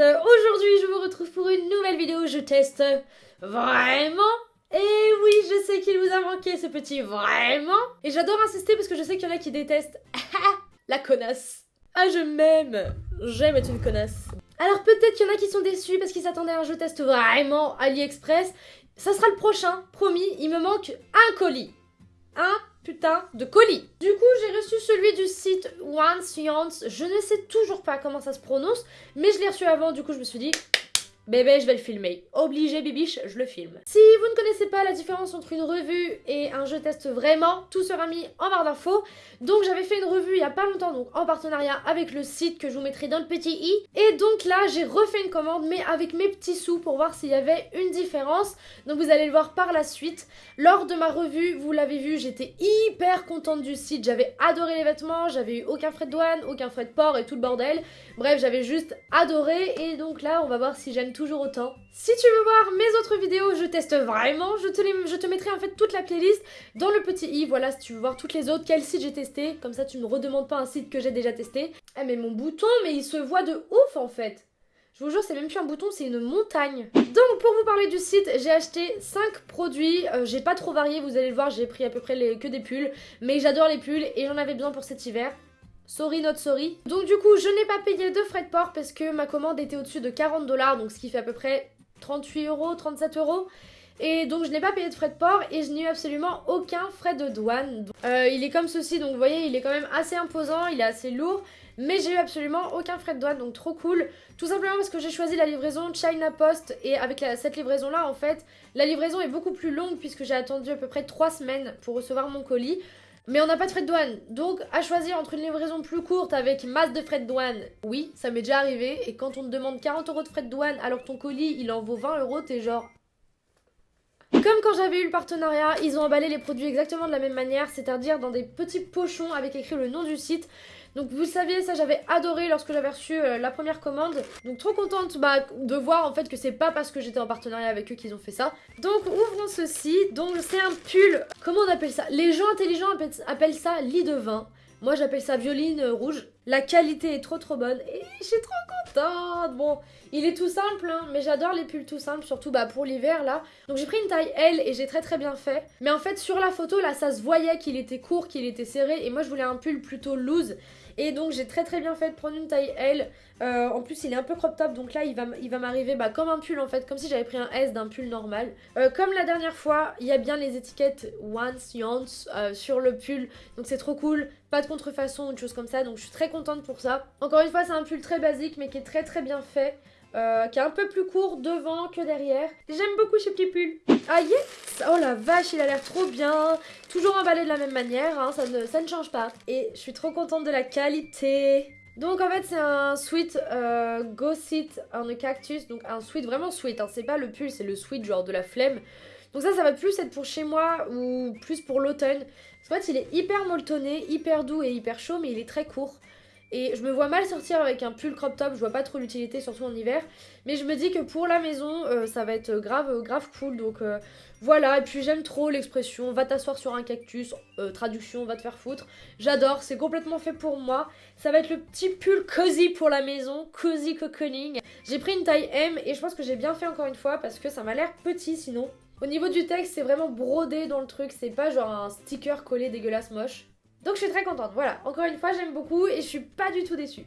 Aujourd'hui, je vous retrouve pour une nouvelle vidéo. Je teste vraiment. Et oui, je sais qu'il vous a manqué ce petit vraiment. Et j'adore insister parce que je sais qu'il y en a qui détestent. La connasse. Ah, je m'aime. J'aime être une connasse. Alors peut-être qu'il y en a qui sont déçus parce qu'ils s'attendaient à un jeu test vraiment AliExpress. Ça sera le prochain, promis. Il me manque un colis. Un putain de colis. Du coup, j'ai reçu celui du site One Science. Je ne sais toujours pas comment ça se prononce, mais je l'ai reçu avant, du coup, je me suis dit, Bébé, je vais le filmer. Obligé, bibiche, je le filme. Si vous ne connaissez pas la différence entre une revue et un jeu test vraiment, tout sera mis en barre d'infos. Donc j'avais fait une revue il y a pas longtemps, donc en partenariat avec le site que je vous mettrai dans le petit i. Et donc là, j'ai refait une commande, mais avec mes petits sous pour voir s'il y avait une différence. Donc vous allez le voir par la suite. Lors de ma revue, vous l'avez vu, j'étais hyper contente du site. J'avais adoré les vêtements, j'avais eu aucun frais de douane, aucun frais de port et tout le bordel. Bref, j'avais juste adoré. Et donc là, on va voir si j'aime tout toujours autant. Si tu veux voir mes autres vidéos, je teste vraiment, je te, je te mettrai en fait toute la playlist dans le petit i, voilà si tu veux voir toutes les autres, quel site j'ai testé, comme ça tu me redemandes pas un site que j'ai déjà testé. Ah mais mon bouton, mais il se voit de ouf en fait je vous jure, c'est même plus un bouton, c'est une montagne. Donc, pour vous parler du site, j'ai acheté 5 produits. Euh, j'ai pas trop varié, vous allez le voir, j'ai pris à peu près les, que des pulls. Mais j'adore les pulls et j'en avais besoin pour cet hiver. Sorry not sorry. Donc du coup, je n'ai pas payé de frais de port parce que ma commande était au-dessus de 40 dollars, donc ce qui fait à peu près 38 euros, 37 euros. Et donc je n'ai pas payé de frais de port et je n'ai eu absolument aucun frais de douane. Euh, il est comme ceci, donc vous voyez, il est quand même assez imposant, il est assez lourd. Mais j'ai eu absolument aucun frais de douane, donc trop cool. Tout simplement parce que j'ai choisi la livraison China Post. Et avec cette livraison-là, en fait, la livraison est beaucoup plus longue puisque j'ai attendu à peu près 3 semaines pour recevoir mon colis. Mais on n'a pas de frais de douane. Donc, à choisir entre une livraison plus courte avec masse de frais de douane, oui, ça m'est déjà arrivé. Et quand on te demande 40 euros de frais de douane alors que ton colis, il en vaut 20 euros, t'es genre... Comme quand j'avais eu le partenariat, ils ont emballé les produits exactement de la même manière, c'est-à-dire dans des petits pochons avec écrit le nom du site. Donc vous savez, ça j'avais adoré lorsque j'avais reçu euh, la première commande. Donc trop contente bah, de voir en fait que c'est pas parce que j'étais en partenariat avec eux qu'ils ont fait ça. Donc ouvrons ceci. Donc c'est un pull, comment on appelle ça? Les gens intelligents appellent ça lit de vin. Moi j'appelle ça violine rouge. La qualité est trop trop bonne et je suis trop contente. Bon, il est tout simple, hein, mais j'adore les pulls tout simples, surtout bah, pour l'hiver là. Donc j'ai pris une taille L et j'ai très très bien fait. Mais en fait sur la photo là ça se voyait qu'il était court, qu'il était serré et moi je voulais un pull plutôt loose. Et donc j'ai très très bien fait de prendre une taille L. Euh, en plus il est un peu crop top donc là il va, m'arriver bah, comme un pull en fait, comme si j'avais pris un S d'un pull normal. Euh, comme la dernière fois, il y a bien les étiquettes Once Yance euh, sur le pull. Donc c'est trop cool, pas de contrefaçon ou de choses comme ça. Donc je suis très contente pour ça. Encore une fois c'est un pull très basique mais qui est très très bien fait. Qui est un peu plus court devant que derrière. J'aime beaucoup ce petit pull. Ah yes Oh la vache, il a l'air trop bien. Toujours emballé de la même manière, hein, ça, ne, ça ne change pas. Et je suis trop contente de la qualité. Donc en fait c'est un sweat euh, Go Sit on a cactus, donc un sweat vraiment sweat, hein. c'est pas le pull, c'est le sweat genre de la flemme. Donc ça ça va plus être pour chez moi ou plus pour l'automne. En fait il est hyper molletonné, hyper doux et hyper chaud mais il est très court. Et je me vois mal sortir avec un pull crop top, je vois pas trop l'utilité, surtout en hiver. Mais je me dis que pour la maison, euh, ça va être grave, grave cool. Donc euh, voilà, et puis j'aime trop l'expression va t'asseoir sur un cactus, euh, traduction va te faire foutre. J'adore, c'est complètement fait pour moi. Ça va être le petit pull cozy pour la maison, cozy cocooning. J'ai pris une taille M et je pense que j'ai bien fait encore une fois parce que ça m'a l'air petit sinon. Au niveau du texte, c'est vraiment brodé dans le truc, c'est pas genre un sticker collé dégueulasse moche. Donc je suis très contente, voilà. Encore une fois, j'aime beaucoup et je suis pas du tout déçue.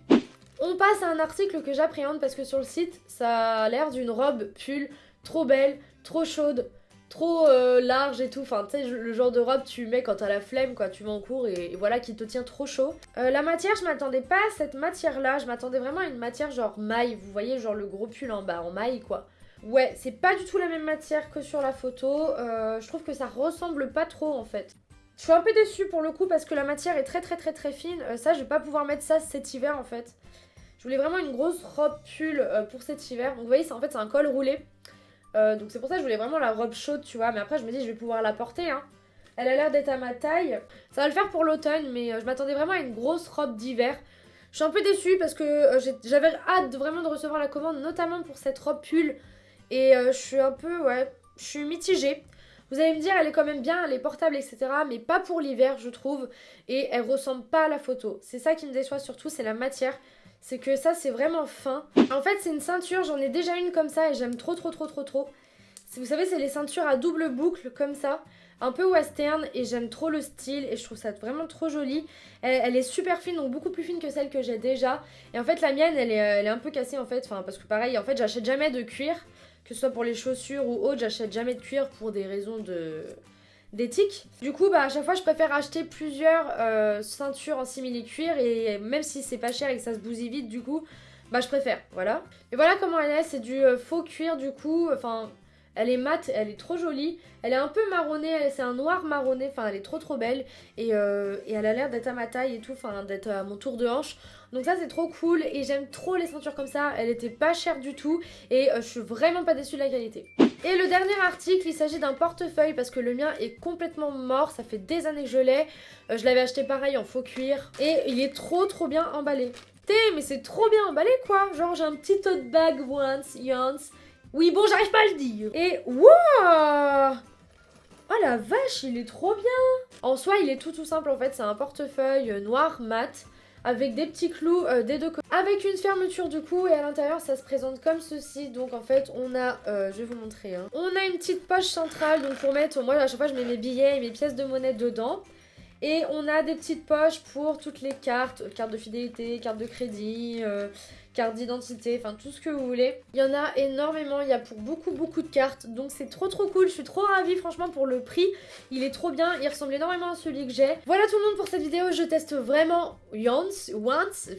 On passe à un article que j'appréhende parce que sur le site, ça a l'air d'une robe pull trop belle, trop chaude, trop euh, large et tout. Enfin, tu sais, le genre de robe tu mets quand t'as la flemme, quoi. Tu vas en cours et, voilà, qui te tient trop chaud. Euh, la matière, je m'attendais pas à cette matière-là. Je m'attendais vraiment à une matière genre maille. Vous voyez, genre le gros pull en bas, en maille, quoi. Ouais, c'est pas du tout la même matière que sur la photo. Euh, je trouve que ça ressemble pas trop, en fait. Je suis un peu déçue pour le coup parce que la matière est très très très très fine. Euh, ça, je vais pas pouvoir mettre ça cet hiver en fait. Je voulais vraiment une grosse robe pull euh, pour cet hiver. Donc vous voyez, en fait c'est un col roulé. Euh, donc c'est pour ça que je voulais vraiment la robe chaude, tu vois. Mais après, je me dis, je vais pouvoir la porter. Hein. Elle a l'air d'être à ma taille. Ça va le faire pour l'automne, mais je m'attendais vraiment à une grosse robe d'hiver. Je suis un peu déçue parce que j'avais hâte vraiment de recevoir la commande, notamment pour cette robe pull. Et je suis un peu, ouais, je suis mitigée. Vous allez me dire, elle est quand même bien, elle est portable, etc. Mais pas pour l'hiver, je trouve. Et elle ressemble pas à la photo. C'est ça qui me déçoit surtout, c'est la matière. c'est que ça c'est vraiment fin. En fait c'est une ceinture, j'en ai déjà une comme ça et j'aime trop trop trop trop trop. Vous savez c'est les ceintures à double boucle comme ça, un peu western et j'aime trop le style et je trouve ça vraiment trop joli. Elle, est super fine donc beaucoup plus fine que celle que j'ai déjà. Et en fait la mienne elle est, elle est un peu cassée en fait, enfin parce que pareil en fait j'achète jamais de cuir, que ce soit pour les chaussures ou autre, j'achète jamais de cuir pour des raisons de d'éthique. Du coup, bah, à chaque fois, je préfère acheter plusieurs euh, ceintures en simili-cuir et même si c'est pas cher et que ça se bousille vite, du coup, bah, je préfère, voilà. Et voilà comment elle est, c'est du euh, faux cuir, du coup, enfin, elle est mate, elle est trop jolie. Elle est un peu marronnée, c'est un noir marronné, enfin elle est trop trop belle. Et, euh, et elle a l'air d'être à ma taille et tout, enfin d'être à mon tour de hanche. Donc ça c'est trop cool et j'aime trop les ceintures comme ça. Elle était pas chère du tout et je suis vraiment pas déçue de la qualité. Et le dernier article, il s'agit d'un portefeuille parce que le mien est complètement mort, ça fait des années que je l'ai. Euh, je l'avais acheté pareil en faux cuir et il est trop trop bien emballé. Té, mais c'est trop bien emballé quoi Genre j'ai un petit tote bag once, once. Oui bon, j'arrive pas à le dire. Et wouah Oh la vache, il est trop bien En soi, il est tout tout simple en fait, c'est un portefeuille noir mat avec des petits clous euh, des deux côtés. Avec une fermeture du coup et à l'intérieur ça se présente comme ceci. Donc en fait on a, euh, je vais vous montrer, hein. on a une petite poche centrale donc pour mettre, moi à chaque fois je mets mes billets et mes pièces de monnaie dedans. Et on a des petites poches pour toutes les cartes, carte de fidélité, carte de crédit, euh, carte d'identité, enfin tout ce que vous voulez. Il y en a énormément, il y a pour beaucoup beaucoup de cartes, donc c'est trop trop cool, je suis trop ravie franchement pour le prix. Il est trop bien, il ressemble énormément à celui que j'ai. Voilà tout le monde pour cette vidéo, je teste vraiment once, once,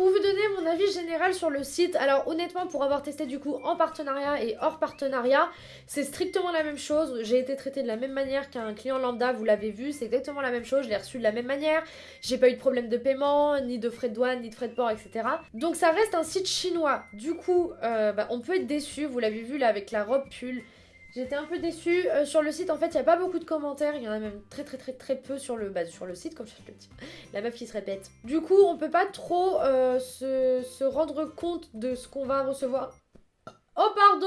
pour vous donner mon avis général sur le site, alors honnêtement pour avoir testé du coup en partenariat et hors partenariat, c'est strictement la même chose. J'ai été traité de la même manière qu'un client lambda, vous l'avez vu, c'est exactement la même chose, je l'ai reçu de la même manière. J'ai pas eu de problème de paiement, ni de frais de douane, ni de frais de port, etc. Donc ça reste un site chinois. Du coup, euh, bah, on peut être déçu, vous l'avez vu là avec la robe pull. J'étais un peu déçue. Euh, sur le site, en fait, il n'y a pas beaucoup de commentaires. Il y en a même très très très très peu sur le, bah, sur le site, comme je le dis. La meuf qui se répète. Du coup, on peut pas trop euh, se, se, rendre compte de ce qu'on va recevoir. Oh, pardon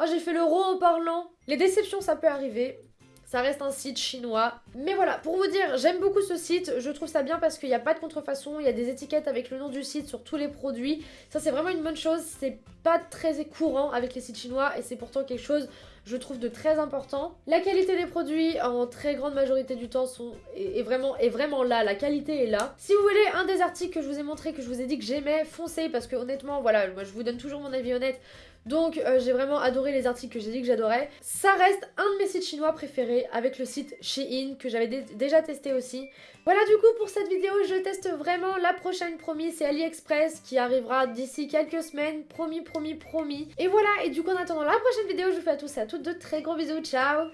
Oh, j'ai fait le rond en parlant. Les déceptions, ça peut arriver. Ça reste un site chinois. Mais voilà, pour vous dire, j'aime beaucoup ce site. Je trouve ça bien parce qu'il n'y a pas de contrefaçon. Il y a des étiquettes avec le nom du site sur tous les produits. Ça, c'est vraiment une bonne chose. C'est pas très courant avec les sites chinois et c'est pourtant quelque chose je trouve de très important. La qualité des produits en très grande majorité du temps sont, est, vraiment, est vraiment là, la qualité est là. Si vous voulez un des articles que je vous ai montré, que je vous ai dit que j'aimais, foncez parce que honnêtement voilà, moi je vous donne toujours mon avis honnête. Donc euh, j'ai vraiment adoré les articles que j'ai dit que j'adorais. Ça reste un de mes sites chinois préférés avec le site Shein que j'avais déjà testé aussi. Voilà du coup pour cette vidéo, je teste vraiment la prochaine promis, c'est AliExpress qui arrivera d'ici quelques semaines, promis, promis, promis. Et voilà, et du coup en attendant la prochaine vidéo, je vous fais à tous et à toutes de très gros bisous, ciao